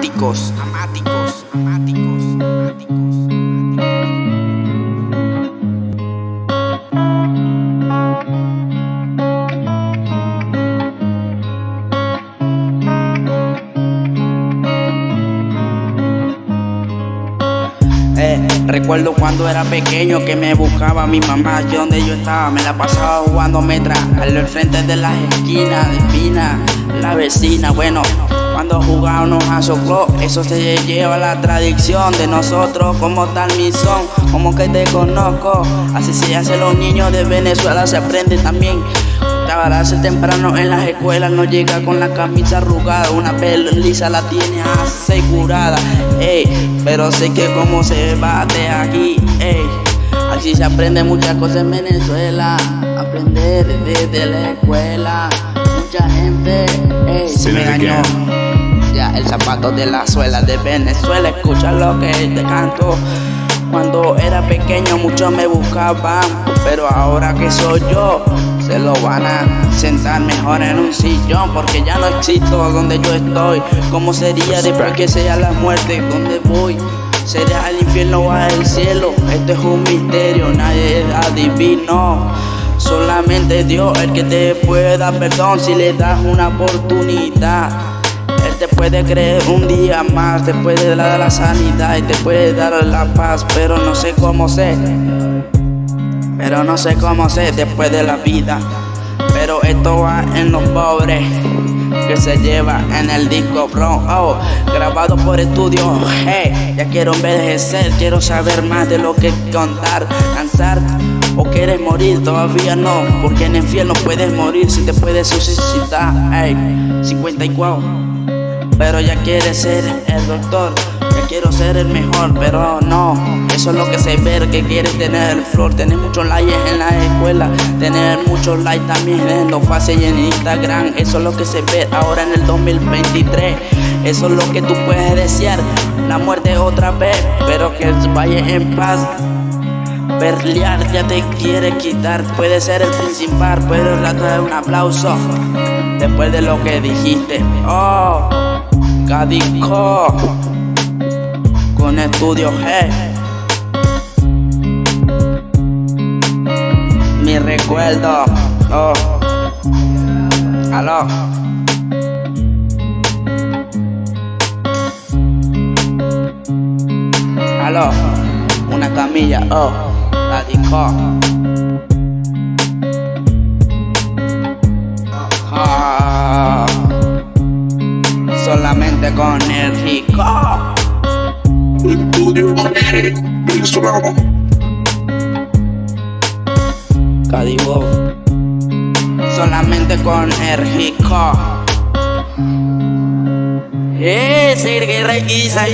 amáticos, amáticos, amáticos, amáticos. Eh, recuerdo cuando era pequeño que me buscaba mi mamá, yo donde yo estaba, me la pasaba jugando metra al frente de las esquinas de Pina, la vecina, bueno, cuando jugábamos a soclo, eso se lleva la tradición de nosotros como tal mi son, como que te conozco, así se hace los niños de Venezuela, se aprende también. Trabajarse temprano en las escuelas, no llega con la camisa arrugada, una lisa la tiene asegurada, ey, pero sé que como se bate aquí, ey, así se aprende muchas cosas en Venezuela, aprender desde la escuela, mucha gente, se me engañó. Ya, el zapato de la suela de Venezuela, escucha lo que te canto. Cuando era pequeño muchos me buscaban, pero ahora que soy yo, se lo van a sentar mejor en un sillón porque ya no existo donde yo estoy. ¿Cómo sería después que sea la muerte? ¿Dónde voy? ¿Será al infierno o al cielo? Esto es un misterio, nadie es adivino. Solamente Dios el que te puede dar perdón si le das una oportunidad. Él te puede creer un día más, te puede dar la sanidad y te puede dar la paz, pero no sé cómo sé. Pero no sé cómo sé después de la vida. Pero esto va en los pobres que se lleva en el disco bro. Oh, grabado por estudio. Hey, ya quiero envejecer, quiero saber más de lo que contar, cansar. ¿O quieres morir? Todavía no, porque en el infierno puedes morir si te puedes suscitar. Hey, 54. Pero ya quieres ser el doctor quiero ser el mejor, pero no. Eso es lo que se ve, que quieres tener el flor. Tener muchos likes en la escuela, tener muchos likes también en los fases y en Instagram. Eso es lo que se ve ahora en el 2023. Eso es lo que tú puedes desear. La muerte otra vez, pero que vaya en paz. Berliar ya te quiere quitar, puede ser el principal, pero dar un aplauso después de lo que dijiste. Oh, Cadico con estudio G. Mi recuerdo, oh, aló. Aló, una camilla, oh, la disco. Ah, solamente con el rico. Estudio venezolano. Cadivo. Solamente con Ergico. Eh, Sergei Requisa.